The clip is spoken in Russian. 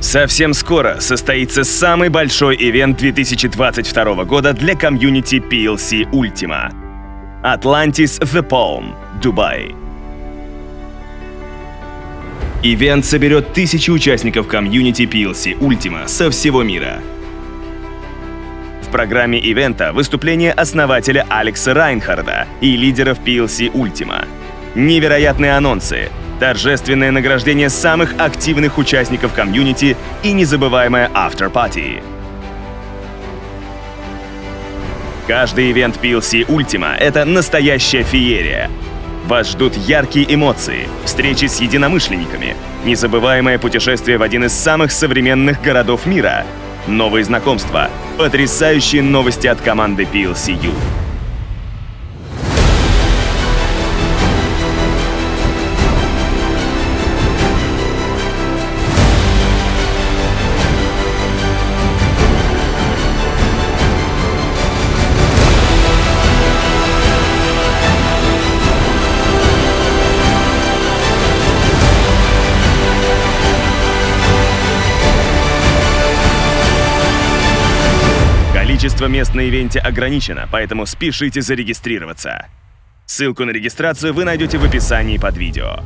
Совсем скоро состоится самый большой ивент 2022 года для комьюнити PLC Ultima. Atlantis The Palm, Дубай. Ивент соберет тысячи участников комьюнити PLC Ultima со всего мира. В программе ивента выступление основателя Алекса Райнхарда и лидеров PLC Ultima. Невероятные анонсы, торжественное награждение самых активных участников комьюнити и незабываемая автор-пати. Каждый ивент PLC Ultima — это настоящая феерия. Вас ждут яркие эмоции, встречи с единомышленниками, незабываемое путешествие в один из самых современных городов мира, новые знакомства, потрясающие новости от команды PLCU. Количество мест на ивенте ограничено, поэтому спешите зарегистрироваться. Ссылку на регистрацию вы найдете в описании под видео.